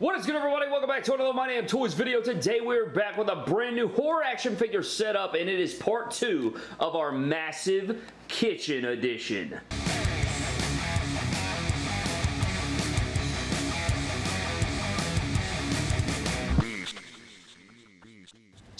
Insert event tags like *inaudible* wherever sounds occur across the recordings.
What is good everybody? Welcome back to another My Damn Toys video. Today we're back with a brand new horror action figure setup and it is part two of our massive kitchen edition.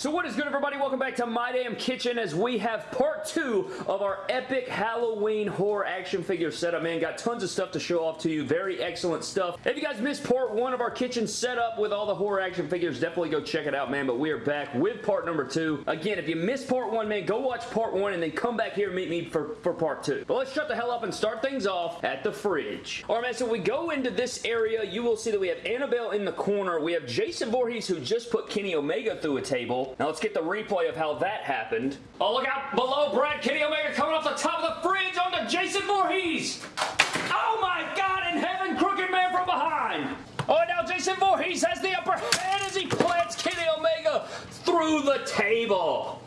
So what is good everybody? Welcome back to My Damn Kitchen as we have part two of our epic Halloween horror action figure setup. Man, got tons of stuff to show off to you. Very excellent stuff. If you guys missed part one of our kitchen setup with all the horror action figures, definitely go check it out, man. But we are back with part number two. Again, if you missed part one, man, go watch part one and then come back here and meet me for, for part two. But let's shut the hell up and start things off at the fridge. Alright, man, so we go into this area. You will see that we have Annabelle in the corner. We have Jason Voorhees who just put Kenny Omega through a table. Now let's get the replay of how that happened. Oh, look out below Brad Kenny Omega coming off the top of the fridge onto Jason Voorhees. Oh my God in heaven, Crooked Man from behind. Oh, now Jason Voorhees has the upper hand as he plants Kenny Omega through the table.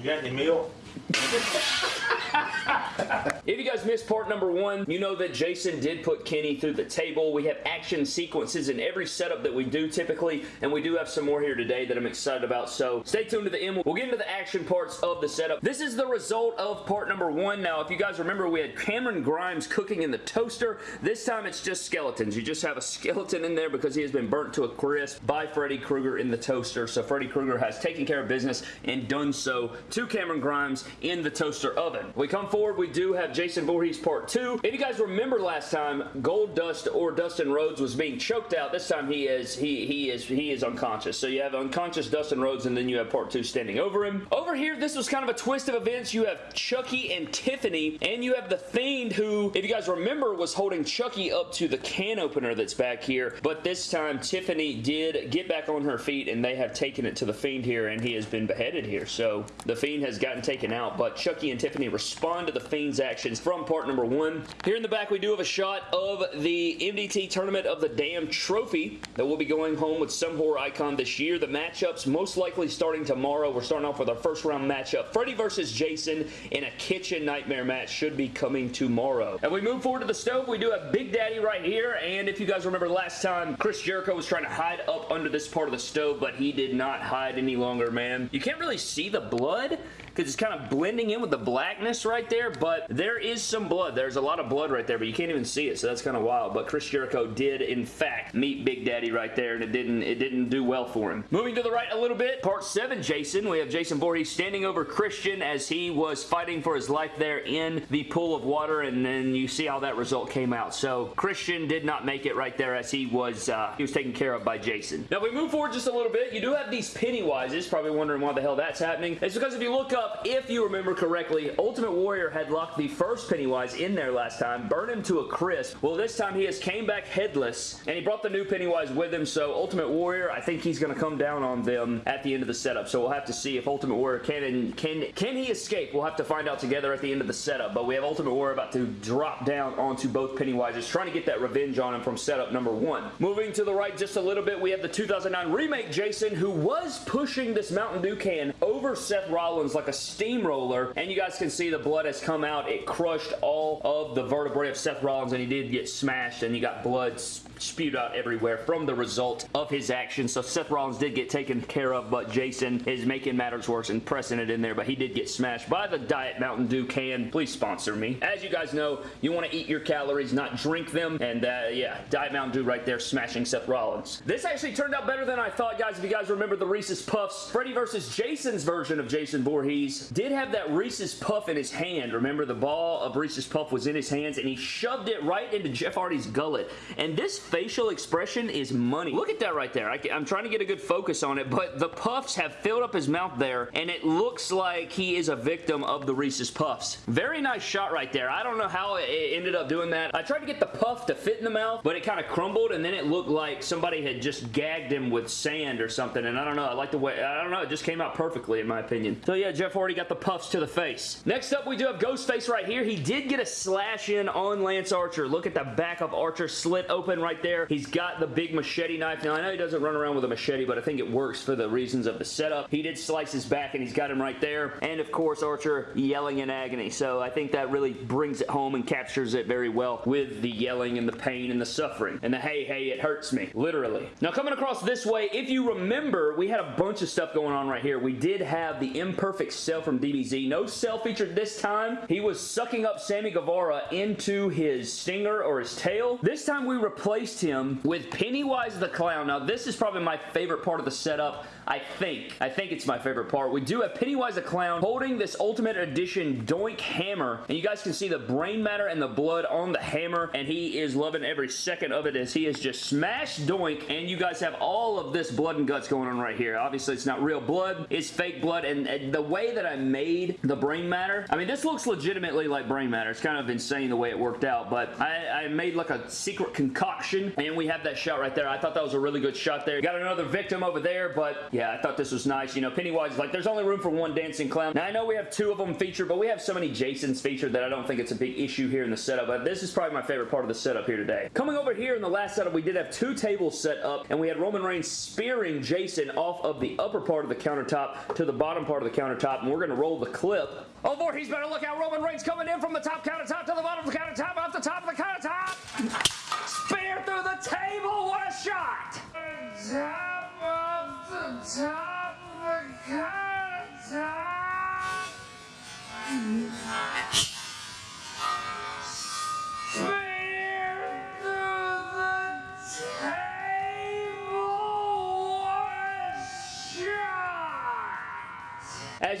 You got any milk? *laughs* if you guys missed part number one, you know that Jason did put Kenny through the table. We have action sequences in every setup that we do typically, and we do have some more here today that I'm excited about, so stay tuned to the end. We'll get into the action parts of the setup. This is the result of part number one. Now, if you guys remember, we had Cameron Grimes cooking in the toaster. This time, it's just skeletons. You just have a skeleton in there because he has been burnt to a crisp by Freddy Krueger in the toaster, so Freddy Krueger has taken care of business and done so to Cameron Grimes in the toaster oven. We come forward, we do have Jason Voorhees Part 2. If you guys remember last time, Goldust or Dustin Rhodes was being choked out. This time he is he he is he is unconscious. So you have unconscious Dustin Rhodes and then you have Part 2 standing over him. Over here, this was kind of a twist of events. You have Chucky and Tiffany and you have the Fiend who, if you guys remember, was holding Chucky up to the can opener that's back here. But this time, Tiffany did get back on her feet and they have taken it to the Fiend here and he has been beheaded here. So the Fiend has gotten taken out but Chucky and Tiffany respond to the Fiend's actions from part number one. Here in the back, we do have a shot of the MDT Tournament of the Damn Trophy that will be going home with some horror icon this year. The matchups most likely starting tomorrow. We're starting off with our first round matchup. Freddy versus Jason in a kitchen nightmare match should be coming tomorrow. And we move forward to the stove. We do have Big Daddy right here, and if you guys remember last time, Chris Jericho was trying to hide up under this part of the stove, but he did not hide any longer, man. You can't really see the blood because it's kind of blending in with the blackness right there, but there is some blood. There's a lot of blood right there, but you can't even see it, so that's kind of wild. But Chris Jericho did, in fact, meet Big Daddy right there, and it didn't, it didn't do well for him. Moving to the right a little bit, part 7, Jason. We have Jason Voorhees standing over Christian as he was fighting for his life there in the pool of water, and then you see how that result came out. So Christian did not make it right there as he was, uh, he was taken care of by Jason. Now, if we move forward just a little bit. You do have these Pennywises, probably wondering why the hell that's happening. It's because if you look up, if you remember correctly, Ultimate Warrior had locked the first Pennywise in there last time, burned him to a crisp. Well, this time he has came back headless, and he brought the new Pennywise with him, so Ultimate Warrior, I think he's going to come down on them at the end of the setup, so we'll have to see if Ultimate Warrior can can can he escape. We'll have to find out together at the end of the setup, but we have Ultimate Warrior about to drop down onto both Pennywises, trying to get that revenge on him from setup number one. Moving to the right just a little bit, we have the 2009 remake Jason, who was pushing this Mountain Dew can over Seth Rollins like a steamroller, and you guys can see the blood has come out. It crushed all of the vertebrae of Seth Rollins, and he did get smashed, and he got blood spewed out everywhere from the result of his actions. So Seth Rollins did get taken care of, but Jason is making matters worse and pressing it in there, but he did get smashed by the Diet Mountain Dew can. Please sponsor me. As you guys know, you want to eat your calories, not drink them, and uh, yeah, Diet Mountain Dew right there smashing Seth Rollins. This actually turned out better than I thought, guys. If you guys remember the Reese's Puffs, Freddy versus Jason's version of Jason Voorhees did have that Reese's Puff in his hand. Remember, the ball of Reese's Puff was in his hands, and he shoved it right into Jeff Hardy's gullet. And this facial expression is money. Look at that right there. I, am trying to get a good focus on it, but the puffs have filled up his mouth there, and it looks like he is a victim of the Reese's Puffs. Very nice shot right there. I don't know how it ended up doing that. I tried to get the puff to fit in the mouth, but it kind of crumbled, and then it looked like somebody had just gagged him with sand or something, and I don't know. I like the way, I don't know, it just came out perfectly in my opinion. So yeah, Jeff Hardy got the puffs to the face. Next up, we do have Ghostface right here. He did get a slash in on Lance Archer. Look at the back of Archer slit open right there. He's got the big machete knife. Now, I know he doesn't run around with a machete, but I think it works for the reasons of the setup. He did slice his back, and he's got him right there. And, of course, Archer yelling in agony. So I think that really brings it home and captures it very well with the yelling and the pain and the suffering. And the hey, hey, it hurts me. Literally. Now, coming across this way, if you remember, we had a bunch of stuff going on right here. We did have the imperfect cell from DBZ. No cell featured this time. He was sucking up Sammy Guevara into his stinger or his tail. This time we replaced him with Pennywise the Clown. Now, this is probably my favorite part of the setup. I think. I think it's my favorite part. We do have Pennywise the Clown holding this Ultimate Edition Doink Hammer. And you guys can see the brain matter and the blood on the hammer. And he is loving every second of it as he has just smashed Doink. And you guys have all of this blood and guts going on right here. Obviously, it's not real blood. It's fake blood. And, and the way that I made the brain matter, I mean, this looks legitimately like brain matter. It's kind of insane the way it worked out. But I, I made like a secret concoction. And we have that shot right there. I thought that was a really good shot there. Got another victim over there. But yeah, I thought this was nice. You know, Pennywise, is like, there's only room for one dancing clown. Now, I know we have two of them featured, but we have so many Jasons featured that I don't think it's a big issue here in the setup, but this is probably my favorite part of the setup here today. Coming over here in the last setup, we did have two tables set up, and we had Roman Reigns spearing Jason off of the upper part of the countertop to the bottom part of the countertop, and we're going to roll the clip. Oh, boy, he's better look out. Roman Reigns coming in from the top countertop to the bottom of the countertop, off the top of the countertop. Spear through the table. Of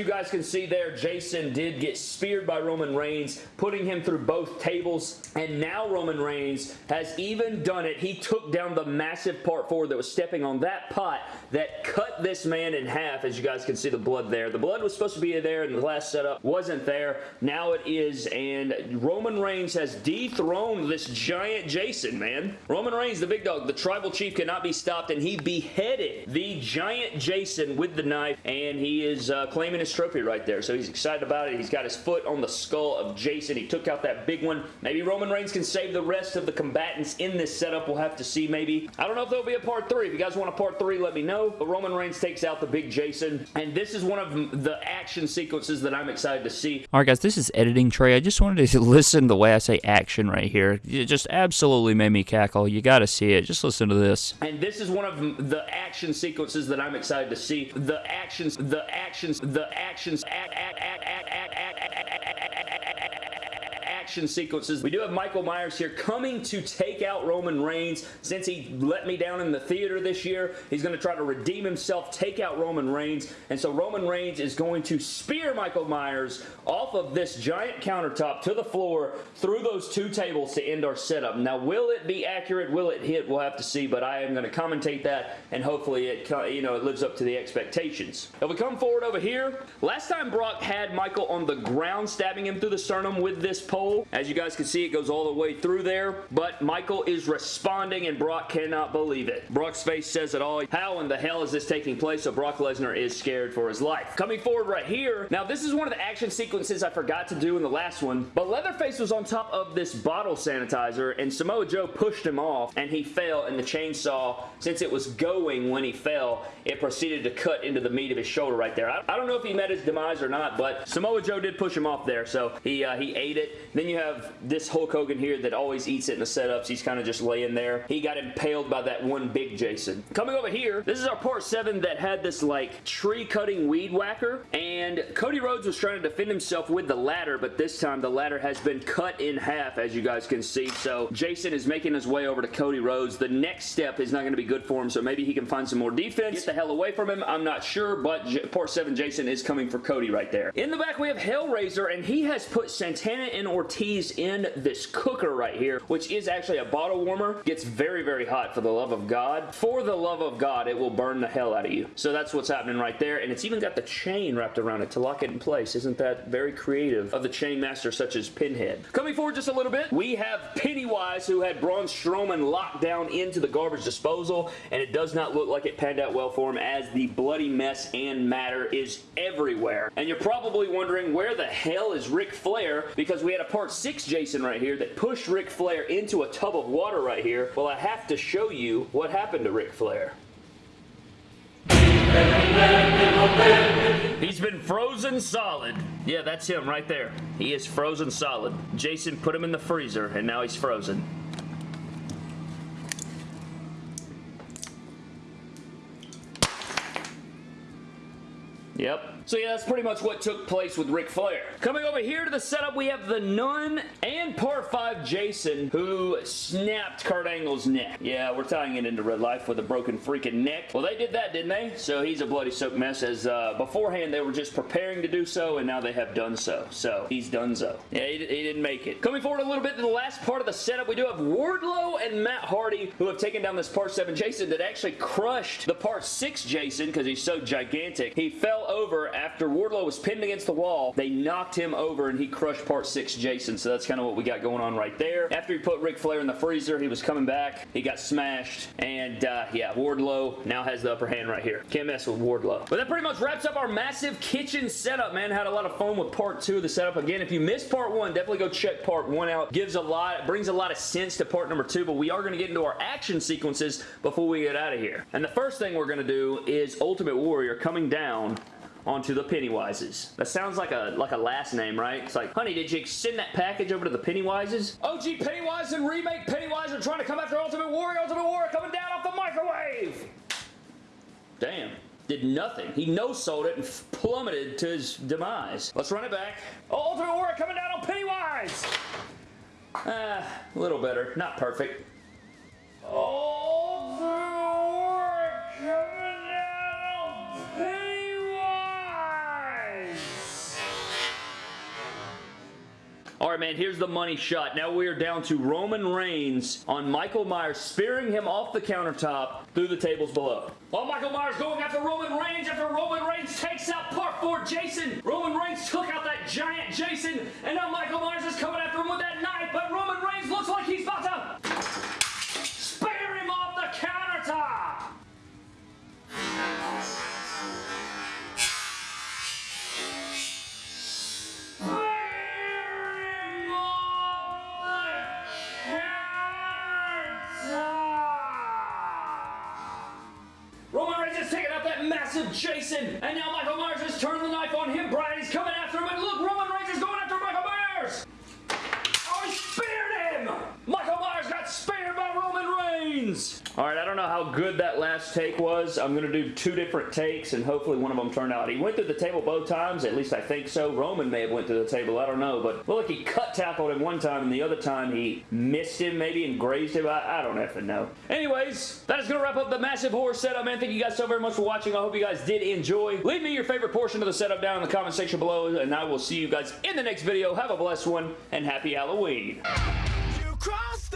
you guys can see there, Jason did get speared by Roman Reigns, putting him through both tables, and now Roman Reigns has even done it. He took down the massive part four that was stepping on that pot that cut this man in half, as you guys can see the blood there. The blood was supposed to be there in the last setup, wasn't there. Now it is, and Roman Reigns has dethroned this giant Jason, man. Roman Reigns, the big dog, the tribal chief cannot be stopped, and he beheaded the giant Jason with the knife, and he is uh, claiming his trophy right there. So he's excited about it. He's got his foot on the skull of Jason. He took out that big one. Maybe Roman Reigns can save the rest of the combatants in this setup. We'll have to see maybe. I don't know if there'll be a part three. If you guys want a part three, let me know. But Roman Reigns takes out the big Jason. And this is one of the action sequences that I'm excited to see. All right, guys, this is editing Trey. I just wanted to *laughs* listen to the way I say action right here. It just absolutely made me cackle. You got to see it. Just listen to this. And this is one of the action sequences that I'm excited to see. The actions, the actions, the actions, act, act, act, act, act, action sequences. We do have Michael Myers here coming to take out Roman Reigns. Since he let me down in the theater this year, he's going to try to redeem himself, take out Roman Reigns. And so Roman Reigns is going to spear Michael Myers off of this giant countertop to the floor through those two tables to end our setup. Now, will it be accurate? Will it hit? We'll have to see, but I am going to commentate that, and hopefully it, you know, it lives up to the expectations. If we come forward over here, last time Brock had Michael on the ground, stabbing him through the sternum with this pole. As you guys can see, it goes all the way through there, but Michael is responding, and Brock cannot believe it. Brock's face says it all. How in the hell is this taking place? So Brock Lesnar is scared for his life. Coming forward right here, now this is one of the action sequences I forgot to do in the last one, but Leatherface was on top of this bottle sanitizer, and Samoa Joe pushed him off, and he fell, and the chainsaw, since it was going when he fell, it proceeded to cut into the meat of his shoulder right there. I, I don't know if he met his demise or not, but Samoa Joe did push him off there, so he, uh, he ate it. Then you have this Hulk Hogan here that always eats it in the setups. He's kind of just laying there. He got impaled by that one big Jason. Coming over here, this is our part 7 that had this like tree cutting weed whacker and Cody Rhodes was trying to defend himself with the ladder but this time the ladder has been cut in half as you guys can see. So Jason is making his way over to Cody Rhodes. The next step is not going to be good for him so maybe he can find some more defense. Get the hell away from him. I'm not sure but J part 7 Jason is coming for Cody right there. In the back we have Hellraiser and he has put Santana and Ortiz he's in this cooker right here, which is actually a bottle warmer. Gets very, very hot for the love of God. For the love of God, it will burn the hell out of you. So that's what's happening right there, and it's even got the chain wrapped around it to lock it in place. Isn't that very creative of the chain master such as Pinhead? Coming forward just a little bit, we have Pennywise who had Braun Strowman locked down into the garbage disposal, and it does not look like it panned out well for him as the bloody mess and matter is everywhere. And you're probably wondering where the hell is Ric Flair because we had a part 6 Jason right here that pushed Ric Flair into a tub of water right here. Well, I have to show you what happened to Ric Flair. He's been frozen solid. Yeah, that's him right there. He is frozen solid. Jason put him in the freezer, and now he's frozen. Yep. So yeah, that's pretty much what took place with Ric Flair. Coming over here to the setup, we have the Nun and Part 5 Jason, who snapped Kurt Angle's neck. Yeah, we're tying it into real life with a broken freaking neck. Well, they did that, didn't they? So he's a bloody soaked mess, as uh, beforehand they were just preparing to do so, and now they have done so. So, he's done so. Yeah, he, he didn't make it. Coming forward a little bit to the last part of the setup, we do have Wardlow and Matt Hardy, who have taken down this Part 7 Jason that actually crushed the Part 6 Jason, because he's so gigantic. He fell over after Wardlow was pinned against the wall. They knocked him over and he crushed part 6 Jason. So that's kind of what we got going on right there. After he put Ric Flair in the freezer, he was coming back. He got smashed. And uh, yeah, Wardlow now has the upper hand right here. Can't mess with Wardlow. But that pretty much wraps up our massive kitchen setup, man. Had a lot of fun with part 2 of the setup. Again, if you missed part 1, definitely go check part 1 out. Gives a lot, brings a lot of sense to part number 2, but we are going to get into our action sequences before we get out of here. And the first thing we're going to do is Ultimate Warrior coming down onto the Pennywises. That sounds like a like a last name, right? It's like, honey, did you send that package over to the Pennywises? OG Pennywise and remake Pennywise are trying to come after Ultimate Warrior. Ultimate Warrior coming down off the microwave. Damn. Did nothing. He no-sold it and plummeted to his demise. Let's run it back. Oh, Ultimate Warrior coming down on Pennywise. Ah, a little better. Not perfect. All right, man, here's the money shot. Now we are down to Roman Reigns on Michael Myers, spearing him off the countertop through the tables below. While Michael Myers going after Roman Reigns after Roman Reigns takes out part 4 Jason. Roman Reigns took out that giant Jason, and now Michael Myers is coming after him with that knife, but Roman Reigns good that last take was. I'm going to do two different takes, and hopefully one of them turned out. He went through the table both times, at least I think so. Roman may have went through the table, I don't know, but look, he cut tackled him one time, and the other time he missed him, maybe, and grazed him. I, I don't effing know. Anyways, that is going to wrap up the massive horror setup, man. Thank you guys so very much for watching. I hope you guys did enjoy. Leave me your favorite portion of the setup down in the comment section below, and I will see you guys in the next video. Have a blessed one, and happy Halloween. You cross